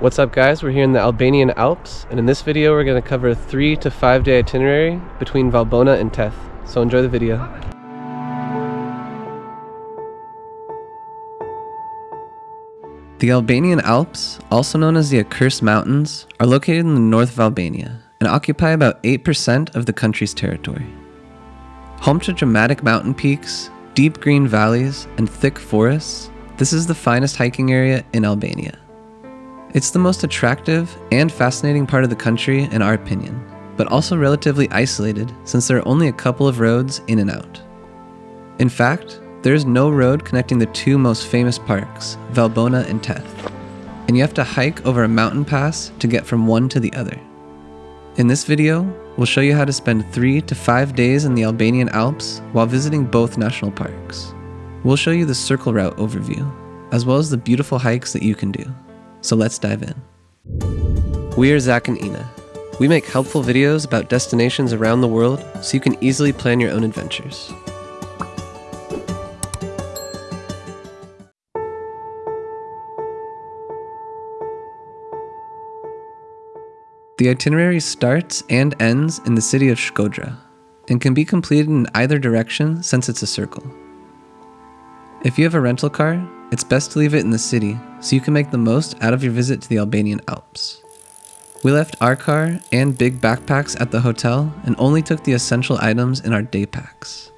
What's up guys, we're here in the Albanian Alps, and in this video we're going to cover a 3 to 5 day itinerary between Valbona and Teth. So enjoy the video. The Albanian Alps, also known as the Accursed Mountains, are located in the north of Albania and occupy about 8% of the country's territory. Home to dramatic mountain peaks, deep green valleys, and thick forests, this is the finest hiking area in Albania. It's the most attractive and fascinating part of the country in our opinion, but also relatively isolated since there are only a couple of roads in and out. In fact, there is no road connecting the two most famous parks, Valbona and Teth, and you have to hike over a mountain pass to get from one to the other. In this video, we'll show you how to spend 3 to 5 days in the Albanian Alps while visiting both national parks. We'll show you the circle route overview, as well as the beautiful hikes that you can do. So let's dive in. We are Zach and Ina. We make helpful videos about destinations around the world so you can easily plan your own adventures. The itinerary starts and ends in the city of Shkodra and can be completed in either direction since it's a circle. If you have a rental car, it's best to leave it in the city so you can make the most out of your visit to the Albanian Alps. We left our car and big backpacks at the hotel and only took the essential items in our day packs.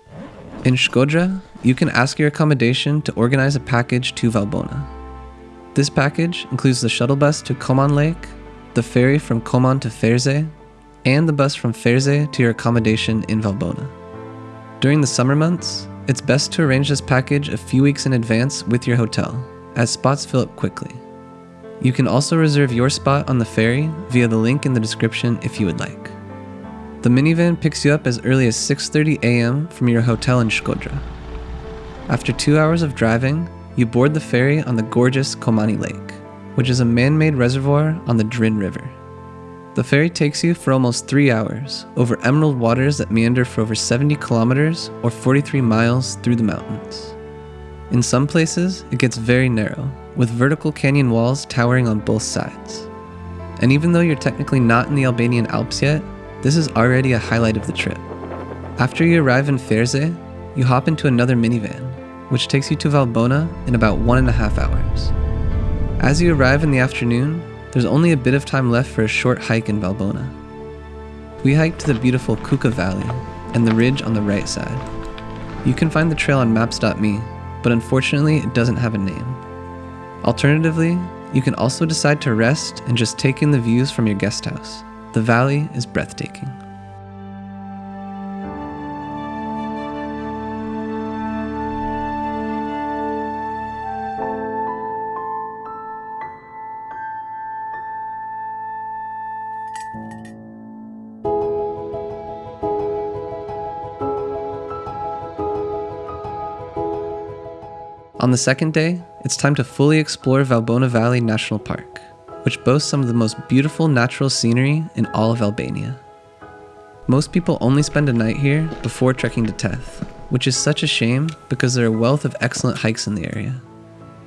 In Shkodra, you can ask your accommodation to organize a package to Valbona. This package includes the shuttle bus to Koman Lake, the ferry from Koman to Ferze, and the bus from Ferze to your accommodation in Valbona. During the summer months, it's best to arrange this package a few weeks in advance with your hotel, as spots fill up quickly. You can also reserve your spot on the ferry via the link in the description if you would like. The minivan picks you up as early as 6.30 am from your hotel in Shkodra. After two hours of driving, you board the ferry on the gorgeous Komani Lake which is a man made reservoir on the Drin River. The ferry takes you for almost three hours over emerald waters that meander for over 70 kilometers or 43 miles through the mountains. In some places, it gets very narrow, with vertical canyon walls towering on both sides. And even though you're technically not in the Albanian Alps yet, this is already a highlight of the trip. After you arrive in Ferze, you hop into another minivan, which takes you to Valbona in about one and a half hours. As you arrive in the afternoon, there's only a bit of time left for a short hike in Valbona. We hiked to the beautiful Kuka Valley and the ridge on the right side. You can find the trail on maps.me, but unfortunately it doesn't have a name. Alternatively, you can also decide to rest and just take in the views from your guest house. The valley is breathtaking. On the second day, it's time to fully explore Valbona Valley National Park, which boasts some of the most beautiful natural scenery in all of Albania. Most people only spend a night here before trekking to Teth, which is such a shame because there are a wealth of excellent hikes in the area.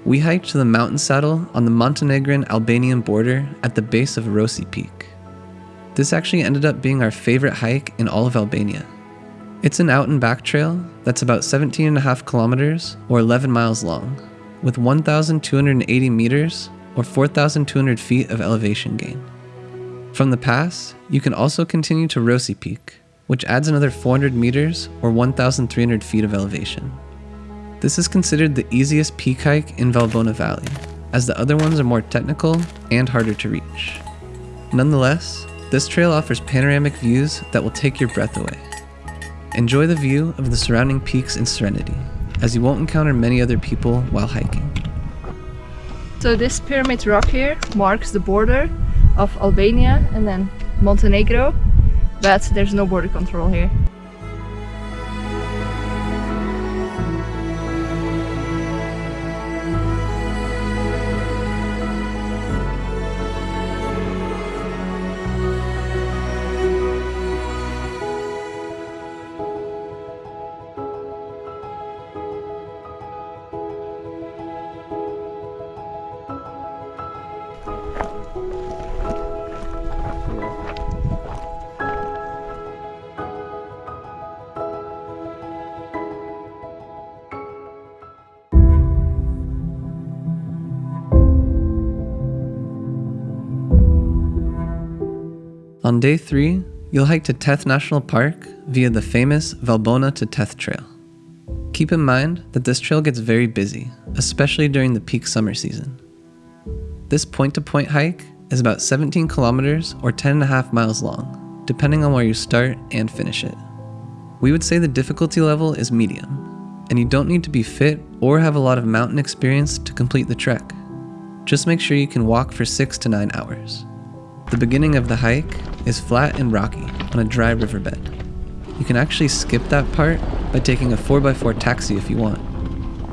We hiked to the mountain saddle on the Montenegrin Albanian border at the base of Rosi Peak. This actually ended up being our favorite hike in all of Albania. It's an out and back trail that's about 17 and a half kilometers or 11 miles long, with 1,280 meters or 4,200 feet of elevation gain. From the pass, you can also continue to Rosi Peak, which adds another 400 meters or 1,300 feet of elevation. This is considered the easiest peak hike in Valbona Valley, as the other ones are more technical and harder to reach. Nonetheless, this trail offers panoramic views that will take your breath away. Enjoy the view of the surrounding peaks in serenity, as you won't encounter many other people while hiking. So this pyramid rock here marks the border of Albania and then Montenegro, but there's no border control here. On day three, you'll hike to Teth National Park via the famous Valbona to Teth Trail. Keep in mind that this trail gets very busy, especially during the peak summer season. This point to point hike is about 17 kilometers or 10.5 miles long, depending on where you start and finish it. We would say the difficulty level is medium, and you don't need to be fit or have a lot of mountain experience to complete the trek. Just make sure you can walk for 6 to 9 hours. The beginning of the hike is flat and rocky on a dry riverbed. You can actually skip that part by taking a 4x4 taxi if you want.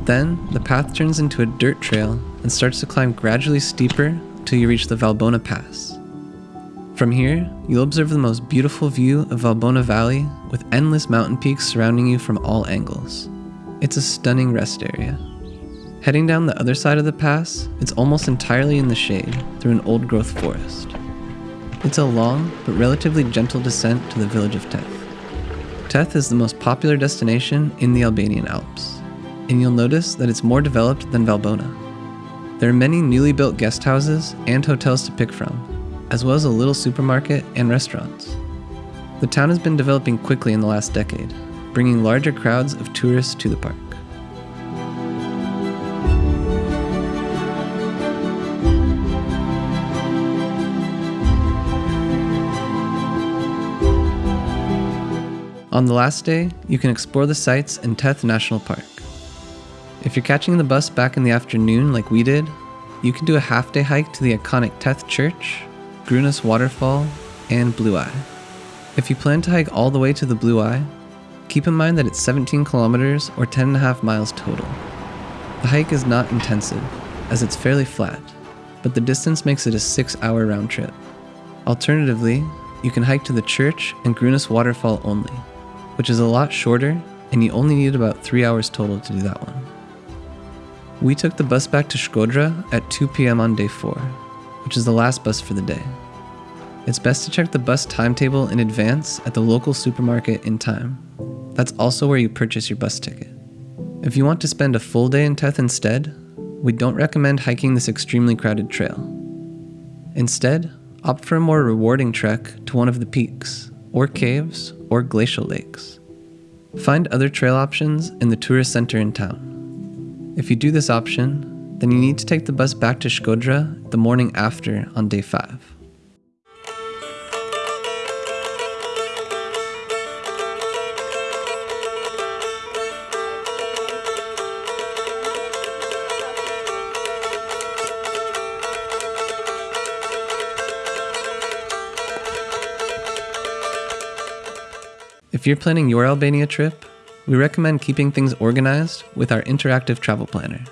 Then, the path turns into a dirt trail and starts to climb gradually steeper till you reach the Valbona Pass. From here, you'll observe the most beautiful view of Valbona Valley with endless mountain peaks surrounding you from all angles. It's a stunning rest area. Heading down the other side of the pass, it's almost entirely in the shade through an old growth forest. It's a long but relatively gentle descent to the village of Teth. Teth is the most popular destination in the Albanian Alps, and you'll notice that it's more developed than Valbona. There are many newly built guest houses and hotels to pick from, as well as a little supermarket and restaurants. The town has been developing quickly in the last decade, bringing larger crowds of tourists to the park. On the last day, you can explore the sights in Teth National Park. If you're catching the bus back in the afternoon like we did, you can do a half day hike to the iconic Teth Church, Grunas Waterfall, and Blue Eye. If you plan to hike all the way to the Blue Eye, keep in mind that it's 17 kilometers or 10.5 miles total. The hike is not intensive, as it's fairly flat, but the distance makes it a 6 hour round trip. Alternatively, you can hike to the church and Grunas Waterfall only which is a lot shorter, and you only need about 3 hours total to do that one. We took the bus back to Shkodra at 2 pm on day 4, which is the last bus for the day. It's best to check the bus timetable in advance at the local supermarket in time. That's also where you purchase your bus ticket. If you want to spend a full day in Teth instead, we don't recommend hiking this extremely crowded trail. Instead, opt for a more rewarding trek to one of the peaks, or caves, or glacial lakes. Find other trail options in the tourist center in town. If you do this option, then you need to take the bus back to Shkodra the morning after on day 5. If you're planning your Albania trip, we recommend keeping things organized with our interactive travel planner.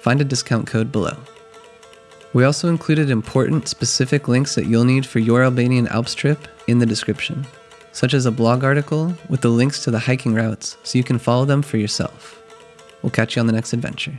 Find a discount code below. We also included important specific links that you'll need for your Albanian Alps trip in the description, such as a blog article with the links to the hiking routes so you can follow them for yourself. We'll catch you on the next adventure.